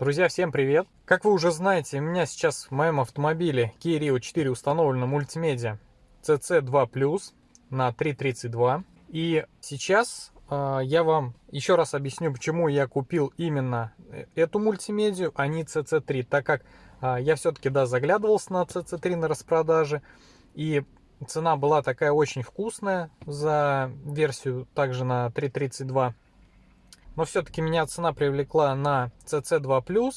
Друзья, всем привет! Как вы уже знаете, у меня сейчас в моем автомобиле Kia Rio 4 установлена мультимедиа CC2+, на 332. И сейчас э, я вам еще раз объясню, почему я купил именно э, эту мультимедию, а не CC3, так как э, я все-таки, да, заглядывался на CC3 на распродаже, и цена была такая очень вкусная за версию также на 332 но все-таки меня цена привлекла на CC2+,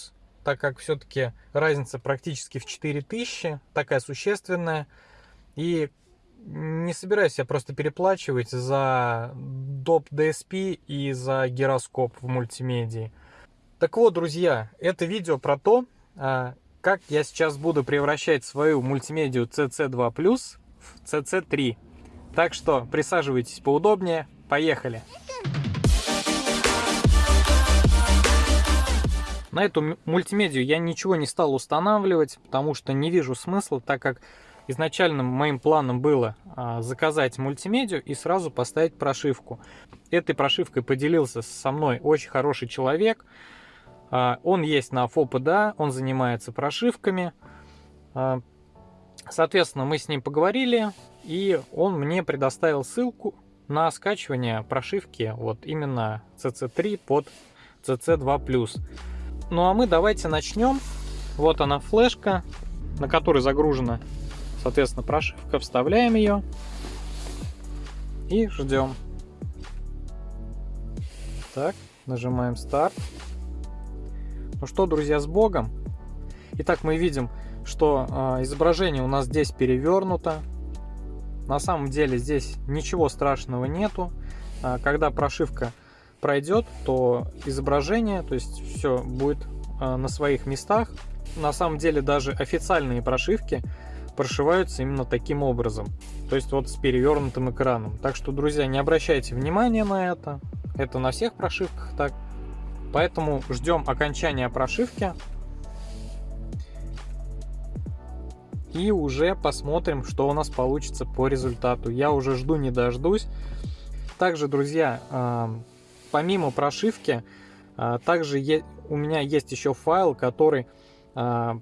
так как все-таки разница практически в 4000, такая существенная. И не собираюсь я просто переплачивать за доп DSP и за гироскоп в мультимедии. Так вот, друзья, это видео про то, а, как я сейчас буду превращать свою мультимедию CC2+, в CC3. Так что присаживайтесь поудобнее, поехали! На эту мультимедию я ничего не стал устанавливать, потому что не вижу смысла, так как изначально моим планом было а, заказать мультимедию и сразу поставить прошивку. Этой прошивкой поделился со мной очень хороший человек. А, он есть на ФОПДА, он занимается прошивками. А, соответственно, мы с ним поговорили, и он мне предоставил ссылку на скачивание прошивки вот именно CC3 под CC2+. Ну а мы давайте начнем. Вот она флешка, на которой загружена, соответственно, прошивка. Вставляем ее и ждем. Так, нажимаем старт. Ну что, друзья, с Богом. Итак, мы видим, что э, изображение у нас здесь перевернуто. На самом деле здесь ничего страшного нету. Э, когда прошивка пройдет, то изображение, то есть все будет э, на своих местах. На самом деле даже официальные прошивки прошиваются именно таким образом. То есть вот с перевернутым экраном. Так что, друзья, не обращайте внимания на это. Это на всех прошивках так. Поэтому ждем окончания прошивки. И уже посмотрим, что у нас получится по результату. Я уже жду не дождусь. Также, друзья, э, помимо прошивки, а, также у меня есть еще файл, который а,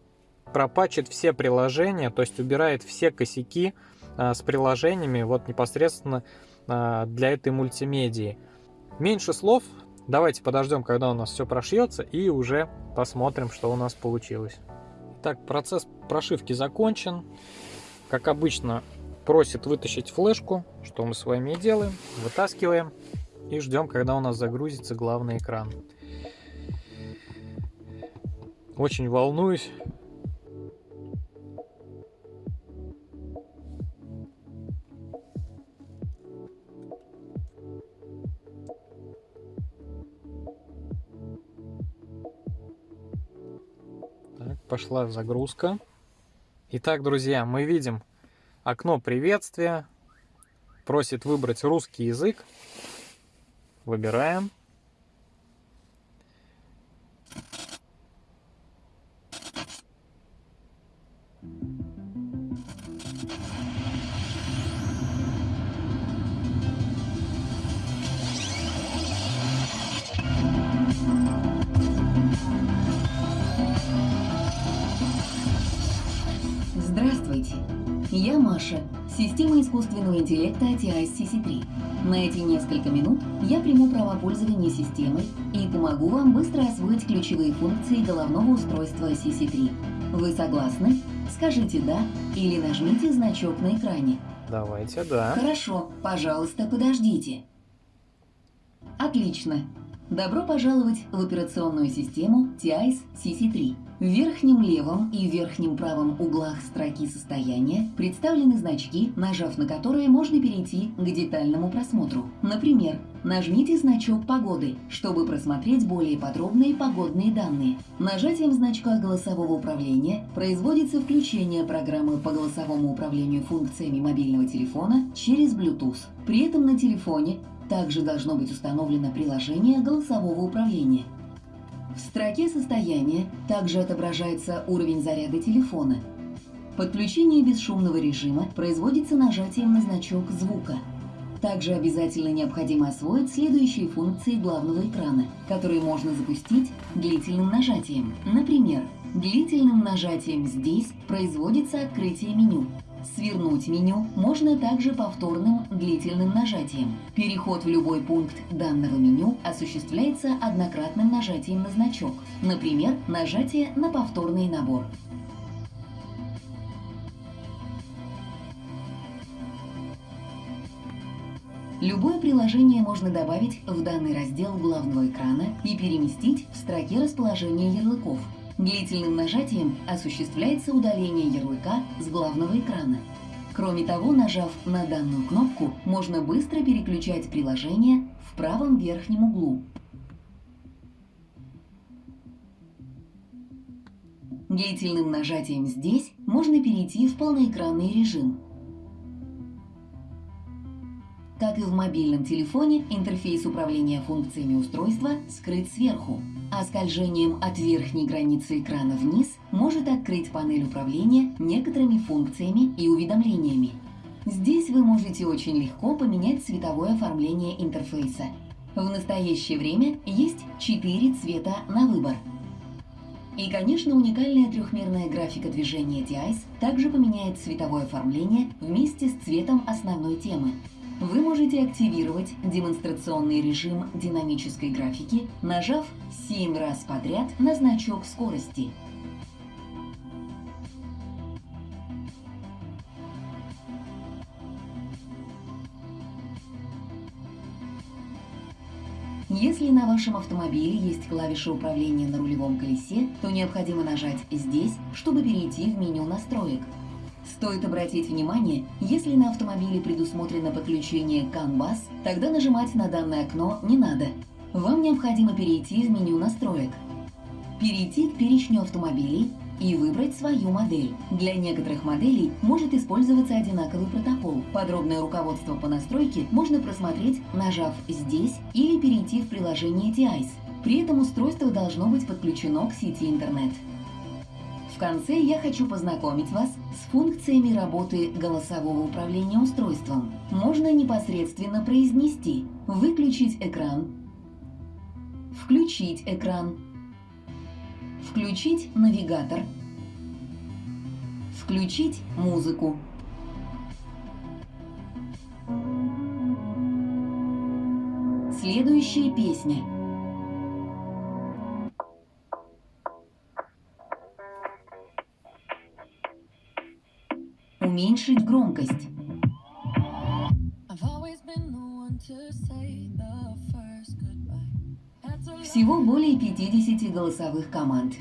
пропачит все приложения, то есть убирает все косяки а, с приложениями вот непосредственно для этой мультимедии. Меньше слов, давайте подождем, когда у нас все прошьется и уже посмотрим, что у нас получилось. Так, процесс прошивки закончен. Как обычно, просит вытащить флешку, что мы с вами и делаем. Вытаскиваем и ждем, когда у нас загрузится главный экран. Очень волнуюсь. Так, пошла загрузка. Итак, друзья, мы видим окно приветствия. Просит выбрать русский язык. Выбираем. Искусственного интеллекта ATIS CC3. На эти несколько минут я приму право пользования системой и помогу вам быстро освоить ключевые функции головного устройства CC3. Вы согласны? Скажите «да» или нажмите значок на экране. Давайте «да». Хорошо, пожалуйста, подождите. Отлично. Добро пожаловать в операционную систему TIS CC3. В верхнем левом и верхнем правом углах строки состояния представлены значки, нажав на которые можно перейти к детальному просмотру. Например, нажмите значок погоды, чтобы просмотреть более подробные погодные данные. Нажатием значка голосового управления производится включение программы по голосовому управлению функциями мобильного телефона через Bluetooth. При этом на телефоне также должно быть установлено приложение голосового управления. В строке состояния также отображается уровень заряда телефона. Подключение бесшумного режима производится нажатием на значок звука. Также обязательно необходимо освоить следующие функции главного экрана, которые можно запустить длительным нажатием. Например, длительным нажатием здесь производится открытие меню. Свернуть меню можно также повторным длительным нажатием. Переход в любой пункт данного меню осуществляется однократным нажатием на значок, например, нажатие на повторный набор. Любое приложение можно добавить в данный раздел главного экрана и переместить в строке расположения ярлыков. Длительным нажатием осуществляется удаление ярлыка с главного экрана. Кроме того, нажав на данную кнопку, можно быстро переключать приложение в правом верхнем углу. Длительным нажатием здесь можно перейти в полноэкранный режим. Как и в мобильном телефоне, интерфейс управления функциями устройства скрыт сверху, а скольжением от верхней границы экрана вниз может открыть панель управления некоторыми функциями и уведомлениями. Здесь вы можете очень легко поменять цветовое оформление интерфейса. В настоящее время есть 4 цвета на выбор. И, конечно, уникальная трехмерная графика движения DICE также поменяет цветовое оформление вместе с цветом основной темы – вы можете активировать демонстрационный режим динамической графики, нажав 7 раз подряд на значок скорости. Если на вашем автомобиле есть клавиша управления на рулевом колесе, то необходимо нажать здесь, чтобы перейти в меню настроек. Стоит обратить внимание, если на автомобиле предусмотрено подключение CAN-BUS, тогда нажимать на данное окно не надо. Вам необходимо перейти в меню настроек. Перейти к перечню автомобилей и выбрать свою модель. Для некоторых моделей может использоваться одинаковый протокол. Подробное руководство по настройке можно просмотреть, нажав здесь или перейти в приложение TICE. При этом устройство должно быть подключено к сети интернет конце я хочу познакомить вас с функциями работы голосового управления устройством. Можно непосредственно произнести «выключить экран», «включить экран», «включить навигатор», «включить музыку». Следующая песня – уменьшить громкость. Всего более 50 голосовых команд.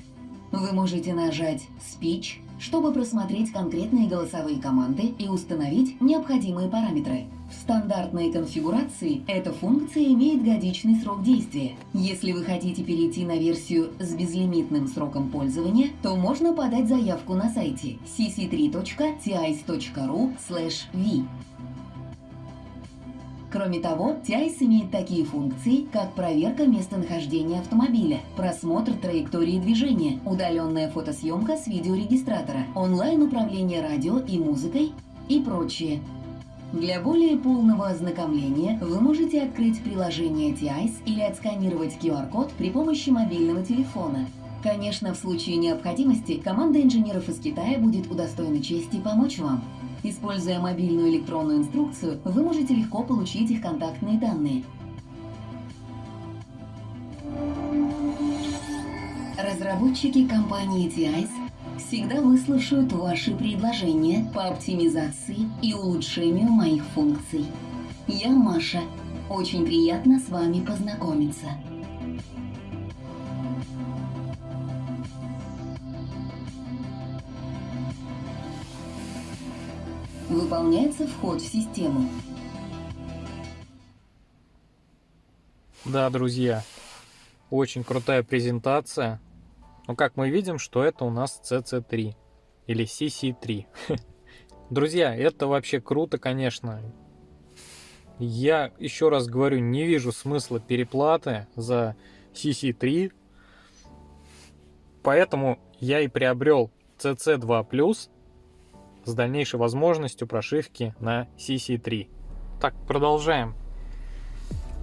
Вы можете нажать «Speech», чтобы просмотреть конкретные голосовые команды и установить необходимые параметры. В стандартной конфигурации эта функция имеет годичный срок действия. Если вы хотите перейти на версию с безлимитным сроком пользования, то можно подать заявку на сайте cc3.tis.ru/v. Кроме того, TICE имеет такие функции, как проверка местонахождения автомобиля, просмотр траектории движения, удаленная фотосъемка с видеорегистратора, онлайн-управление радио и музыкой и прочее. Для более полного ознакомления вы можете открыть приложение TICE или отсканировать QR-код при помощи мобильного телефона. Конечно, в случае необходимости команда инженеров из Китая будет удостоена чести помочь вам. Используя мобильную электронную инструкцию, вы можете легко получить их контактные данные. Разработчики компании TICE всегда выслушают ваши предложения по оптимизации и улучшению моих функций. Я Маша. Очень приятно с вами познакомиться. Выполняется вход в систему. Да, друзья, очень крутая презентация. Но как мы видим, что это у нас CC3 или CC3. Друзья, это вообще круто, конечно. Я еще раз говорю, не вижу смысла переплаты за CC3. Поэтому я и приобрел CC2+, с дальнейшей возможностью прошивки на CC3. Так, продолжаем.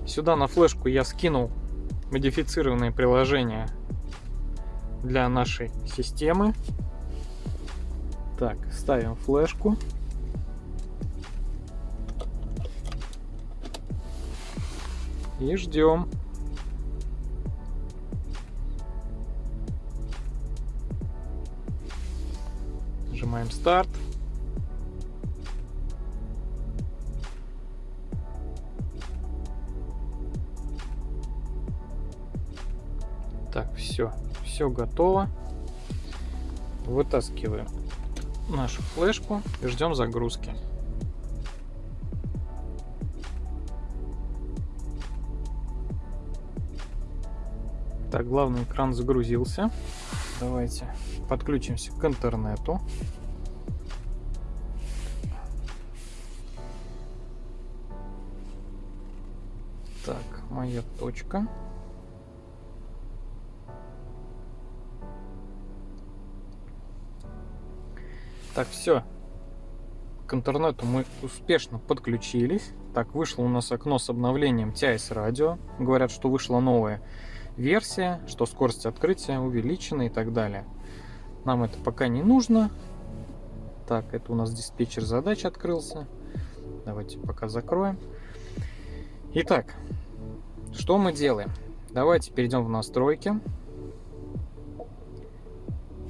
Сюда на флешку я скинул модифицированные приложения для нашей системы. Так, ставим флешку. И ждем. Нажимаем старт. Все, готово. Вытаскиваем нашу флешку и ждем загрузки. Так, главный экран загрузился. Давайте подключимся к интернету. Так, моя точка. Так, все. К интернету мы успешно подключились. Так, вышло у нас окно с обновлением TIS радио. Говорят, что вышла новая версия, что скорость открытия увеличена и так далее. Нам это пока не нужно. Так, это у нас диспетчер задач открылся. Давайте пока закроем. Итак, что мы делаем? Давайте перейдем в настройки.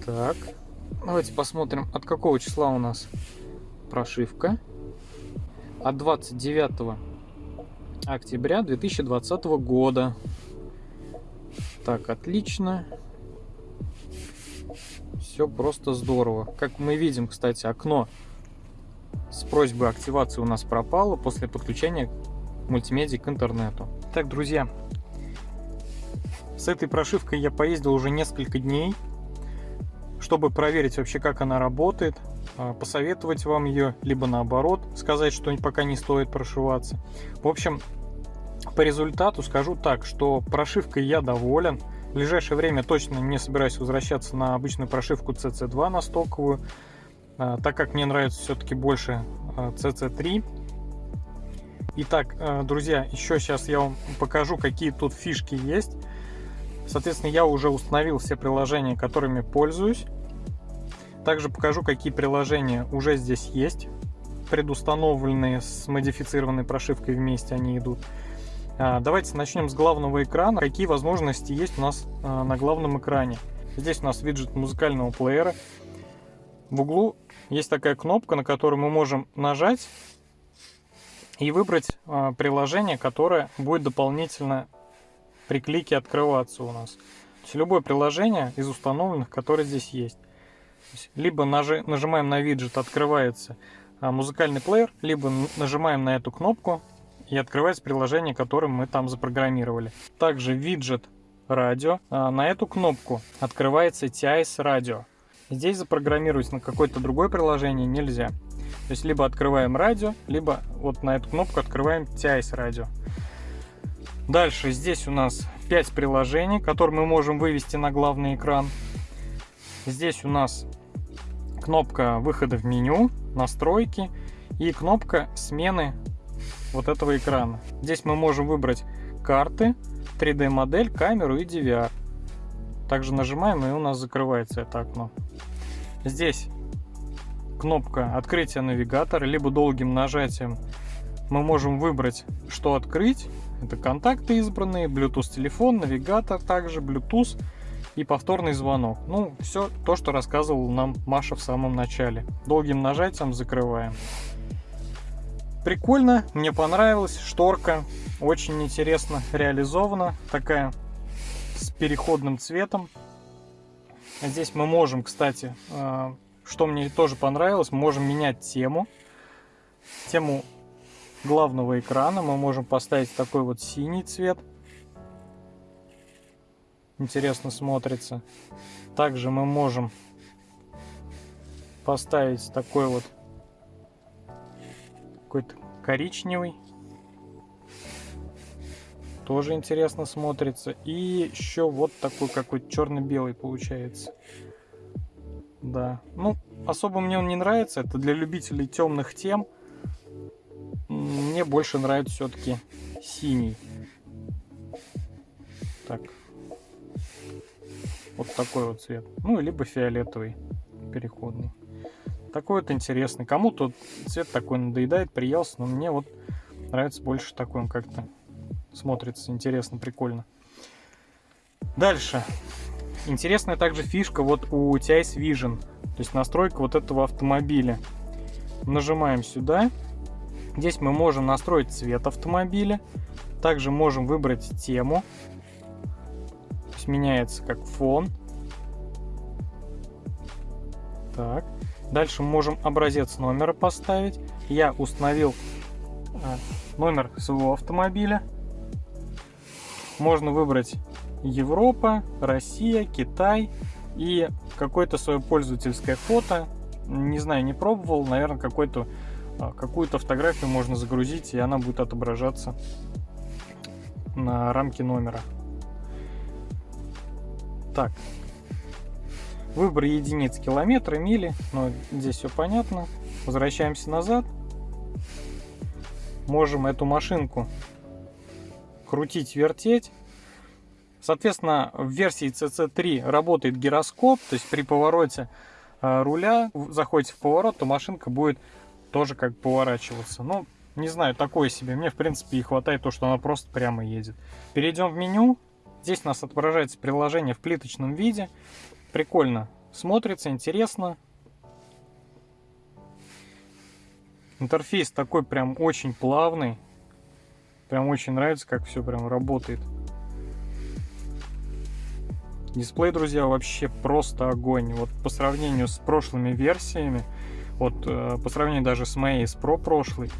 Так, Давайте посмотрим, от какого числа у нас прошивка. От 29 октября 2020 года. Так, отлично. Все просто здорово. Как мы видим, кстати, окно с просьбой активации у нас пропало после подключения мультимедиа к интернету. Так, друзья, с этой прошивкой я поездил уже несколько дней чтобы проверить вообще, как она работает, а, посоветовать вам ее, либо наоборот, сказать, что пока не стоит прошиваться. В общем, по результату скажу так, что прошивкой я доволен. В ближайшее время точно не собираюсь возвращаться на обычную прошивку CC2 на стоковую, а, так как мне нравится все-таки больше CC3. А, Итак, друзья, еще сейчас я вам покажу, какие тут фишки есть. Соответственно, я уже установил все приложения, которыми пользуюсь. Также покажу, какие приложения уже здесь есть, предустановленные с модифицированной прошивкой вместе они идут. А, давайте начнем с главного экрана. Какие возможности есть у нас а, на главном экране. Здесь у нас виджет музыкального плеера. В углу есть такая кнопка, на которую мы можем нажать и выбрать а, приложение, которое будет дополнительно при клике открываться у нас. То есть любое приложение из установленных, которое здесь есть. Либо нажи, нажимаем на виджет, открывается а, музыкальный плеер, либо нажимаем на эту кнопку и открывается приложение, которое мы там запрограммировали. Также виджет радио. А, на эту кнопку открывается TIS радио. Здесь запрограммировать на какое-то другое приложение нельзя. То есть либо открываем радио, либо вот на эту кнопку открываем TIS радио. Дальше здесь у нас 5 приложений, которые мы можем вывести на главный экран. Здесь у нас кнопка выхода в меню, настройки и кнопка смены вот этого экрана. Здесь мы можем выбрать карты, 3D модель, камеру и DVR. Также нажимаем и у нас закрывается это окно. Здесь кнопка открытия навигатора, либо долгим нажатием мы можем выбрать, что открыть. Это контакты избранные, Bluetooth телефон, навигатор также, Bluetooth и повторный звонок. Ну, все то, что рассказывал нам Маша в самом начале. Долгим нажатием закрываем. Прикольно, мне понравилась шторка, очень интересно реализована, такая с переходным цветом. Здесь мы можем, кстати, э, что мне тоже понравилось, мы можем менять тему. Тему главного экрана мы можем поставить такой вот синий цвет. Интересно смотрится. Также мы можем поставить такой вот какой-то коричневый. Тоже интересно смотрится. И еще вот такой какой-то черно-белый получается. Да. Ну, особо мне он не нравится. Это для любителей темных тем мне больше нравится все-таки синий. Так. Вот такой вот цвет. Ну, либо фиолетовый переходный. Такой вот интересный. Кому-то цвет такой надоедает, приелся, но мне вот нравится больше такой. Он как-то смотрится интересно, прикольно. Дальше. Интересная также фишка вот у TIS Vision. То есть настройка вот этого автомобиля. Нажимаем сюда. Здесь мы можем настроить цвет автомобиля. Также можем выбрать тему. То есть меняется как фон. Так. Дальше можем образец номера поставить. Я установил а, номер своего автомобиля. Можно выбрать Европа, Россия, Китай и какое-то свое пользовательское фото. Не знаю, не пробовал, наверное, какой-то а, какую-то фотографию можно загрузить, и она будет отображаться на рамке номера. Так. Выбор единиц километра, мили. Но здесь все понятно. Возвращаемся назад. Можем эту машинку крутить, вертеть. Соответственно, в версии CC3 работает гироскоп, то есть при повороте а, руля, заходите в поворот, то машинка будет тоже как поворачиваться. Ну, не знаю, такое себе. Мне, в принципе, и хватает то, что она просто прямо едет. Перейдем в меню. Здесь у нас отображается приложение в плиточном виде. Прикольно смотрится, интересно. Интерфейс такой прям очень плавный. Прям очень нравится, как все прям работает. Дисплей, друзья, вообще просто огонь. Вот по сравнению с прошлыми версиями, вот э, по сравнению даже с моей, с Pro прошлой,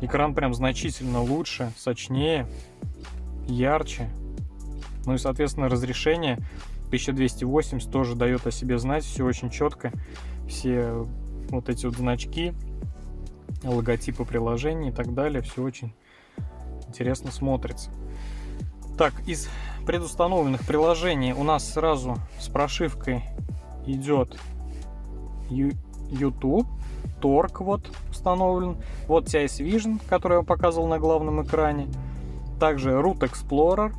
экран прям значительно лучше, сочнее, ярче. Ну и, соответственно, разрешение 1280 тоже дает о себе знать, все очень четко. Все вот эти вот значки, логотипы приложений и так далее, все очень интересно смотрится. Так, из предустановленных приложений у нас сразу с прошивкой идет YouTube. Торг вот установлен. Вот TIS Vision, который я показывал на главном экране. Также Root Explorer,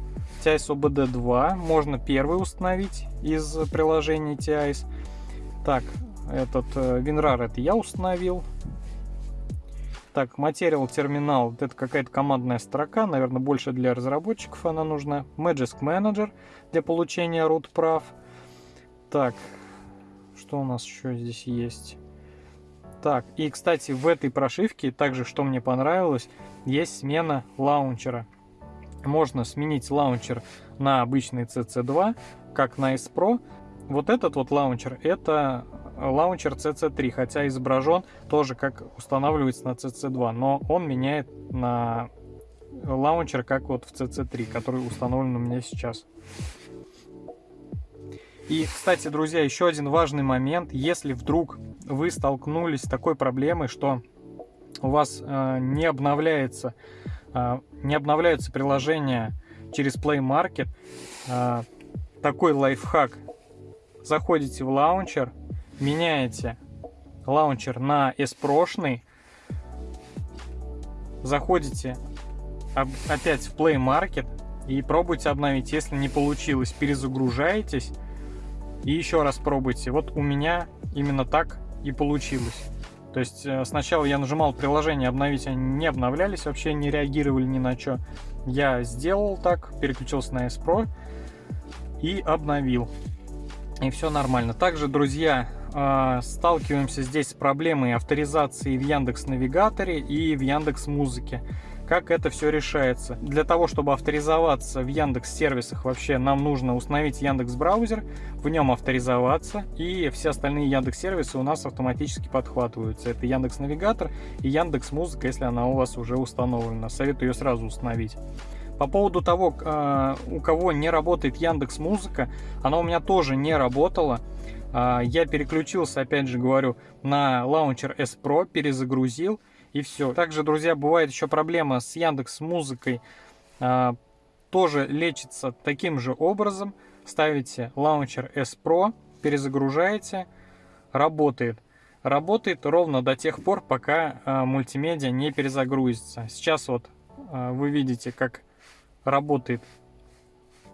TIS OBD 2. Можно первый установить из приложения TIS. Так, этот э, WinRAR это я установил. Так, Material терминал, это какая-то командная строка, наверное, больше для разработчиков она нужна. Magisk Manager для получения root прав. Так, что у нас еще здесь есть? Так, и, кстати, в этой прошивке, также, что мне понравилось, есть смена лаунчера. Можно сменить лаунчер на обычный CC2, как на S Pro. Вот этот вот launcher, это launcher CC3, хотя изображен тоже как устанавливается на CC2, но он меняет на launcher, как вот в CC3, который установлен у меня сейчас. И, кстати, друзья, еще один важный момент. Если вдруг вы столкнулись с такой проблемой, что у вас э, не обновляется, не обновляются приложения через Play Market, э, такой лайфхак. Заходите в лаунчер, меняете лаунчер на S-прошный, заходите опять в Play Market и пробуйте обновить. Если не получилось, перезагружаетесь и еще раз пробуйте. Вот у меня именно так и получилось. То есть э, сначала я нажимал приложение обновить, они не обновлялись, вообще не реагировали ни на что. Я сделал так, переключился на S Pro и обновил. И все нормально. Также, друзья, э, сталкиваемся здесь с проблемой авторизации в Яндекс Навигаторе и в Яндекс Музыке как это все решается. Для того, чтобы авторизоваться в Яндекс сервисах вообще, нам нужно установить Яндекс браузер, в нем авторизоваться, и все остальные Яндекс сервисы у нас автоматически подхватываются. Это Яндекс Навигатор и Яндекс Музыка, если она у вас уже установлена. Советую ее сразу установить. По поводу того, а, у кого не работает Яндекс Музыка, она у меня тоже не работала. А, я переключился, опять же говорю, на лаунчер S Pro, перезагрузил и все. Также, друзья, бывает еще проблема с Яндекс Музыкой. А, тоже лечится таким же образом. Ставите лаунчер S Pro, перезагружаете, работает. работает ровно до тех пор, пока э, мультимедиа не перезагрузится. Сейчас вот э, вы видите, как работает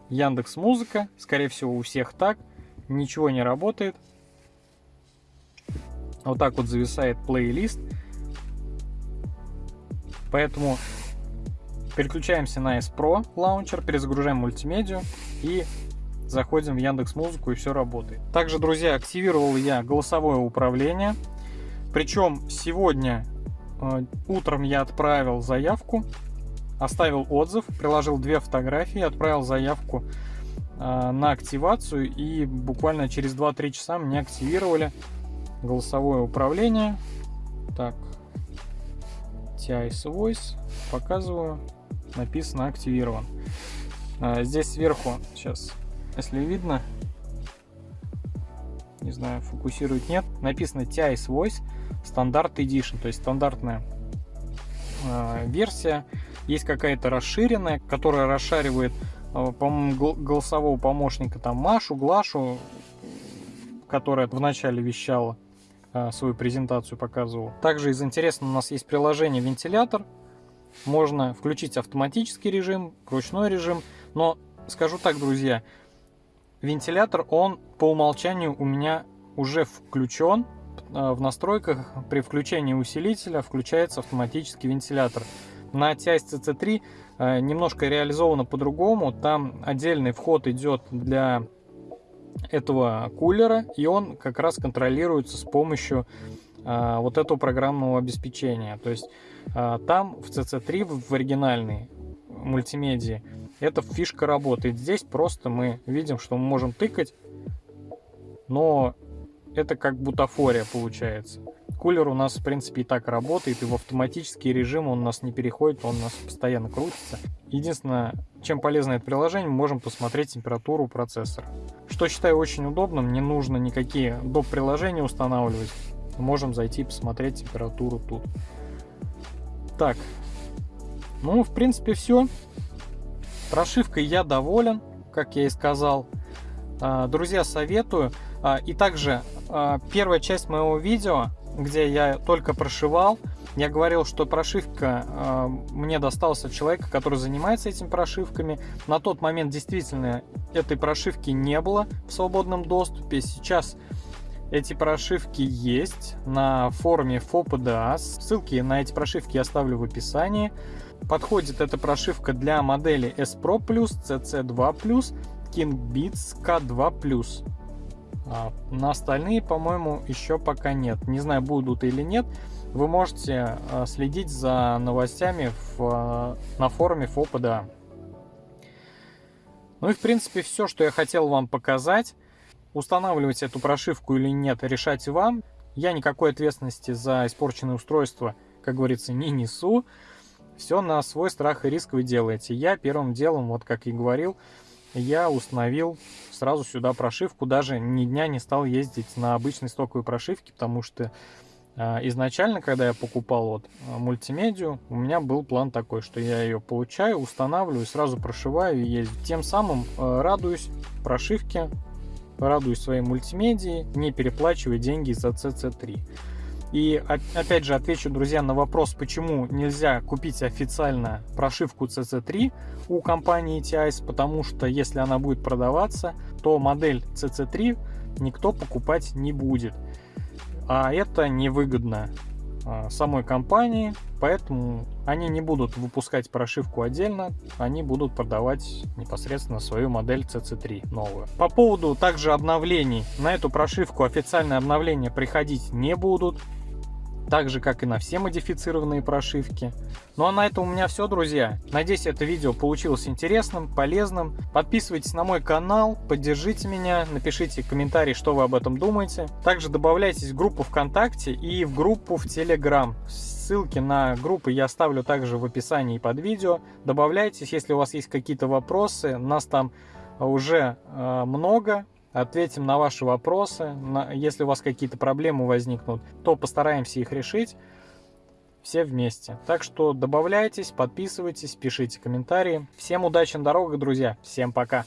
Яндекс Музыка. Скорее всего, у всех так. Ничего не работает. Вот так вот зависает плейлист. Поэтому переключаемся на S Pro лаунчер, перезагружаем мультимедиа и заходим в Яндекс Музыку и все работает. Также, друзья, активировал я голосовое управление. Причем сегодня э, утром я отправил заявку, оставил отзыв, приложил две фотографии, отправил заявку э, на активацию и буквально через 2-3 часа мне активировали голосовое управление. Так, TIS Voice, показываю, написано активирован. Э, здесь сверху, сейчас если видно, не знаю, фокусирует, нет, написано TIS Voice Standard Edition, то есть стандартная э, версия. Есть какая-то расширенная, которая расшаривает, э, по-моему, голосового помощника, там, Машу, Глашу, которая вначале вещала свою презентацию, показывала. Также из интересного у нас есть приложение вентилятор. Можно включить автоматический режим, ручной режим, но скажу так, друзья, Вентилятор, он по умолчанию у меня уже включен. В настройках при включении усилителя включается автоматический вентилятор. На TIS CC3 э, немножко реализовано по-другому. Там отдельный вход идет для этого кулера, и он как раз контролируется с помощью э, вот этого программного обеспечения. То есть э, там в CC3, в оригинальной мультимедии, эта фишка работает. Здесь просто мы видим, что мы можем тыкать, но это как бутафория получается. Кулер у нас, в принципе, и так работает, и в автоматический режим он у нас не переходит, он у нас постоянно крутится. Единственное, чем полезно это приложение, мы можем посмотреть температуру процессора. Что считаю очень удобным, не нужно никакие доп. приложения устанавливать. Можем зайти и посмотреть температуру тут. Так, ну, в принципе, все. Прошивкой я доволен, как я и сказал. А, друзья, советую. А, и также а, первая часть моего видео, где я только прошивал, я говорил, что прошивка мне досталась от человека, который занимается этими прошивками. На тот момент действительно этой прошивки не было в свободном доступе. Сейчас эти прошивки есть на форуме FOPDA. Ссылки на эти прошивки я оставлю в описании. Подходит эта прошивка для модели S Pro+, CC2+, KingBeats K2+. А на остальные, по-моему, еще пока нет. Не знаю, будут или нет. Вы можете а, следить за новостями в, а, на форуме FOPDA. Ну и в принципе все, что я хотел вам показать. Устанавливать эту прошивку или нет, решать вам. Я никакой ответственности за испорченное устройство, как говорится, не несу все на свой страх и риск вы делаете. Я первым делом, вот как и говорил, я установил сразу сюда прошивку, даже ни дня не стал ездить на обычной стоковой прошивке, потому что изначально, когда я покупал вот а, мультимедию, у меня был план такой, что я ее получаю, устанавливаю, сразу прошиваю и езжу. Тем самым э, радуюсь прошивке, радуюсь своей мультимедии, не переплачивая деньги за CC3. И опять же отвечу, друзья, на вопрос, почему нельзя купить официально прошивку CC3 у компании TIS, потому что если она будет продаваться, то модель CC3 никто покупать не будет. А это невыгодно а, самой компании, поэтому они не будут выпускать прошивку отдельно, они будут продавать непосредственно свою модель CC3 новую. По поводу также обновлений, на эту прошивку официальные обновления приходить не будут, так же, как и на все модифицированные прошивки. Ну а на этом у меня все, друзья. Надеюсь, это видео получилось интересным, полезным. Подписывайтесь на мой канал, поддержите меня, напишите комментарий, что вы об этом думаете. Также добавляйтесь в группу ВКонтакте и в группу в Телеграм. Ссылки на группы я оставлю также в описании под видео. Добавляйтесь, если у вас есть какие-то вопросы. Нас там уже э, много, ответим на ваши вопросы. Если у вас какие-то проблемы возникнут, то постараемся их решить все вместе. Так что добавляйтесь, подписывайтесь, пишите комментарии. Всем удачи на дорогах, друзья. Всем пока.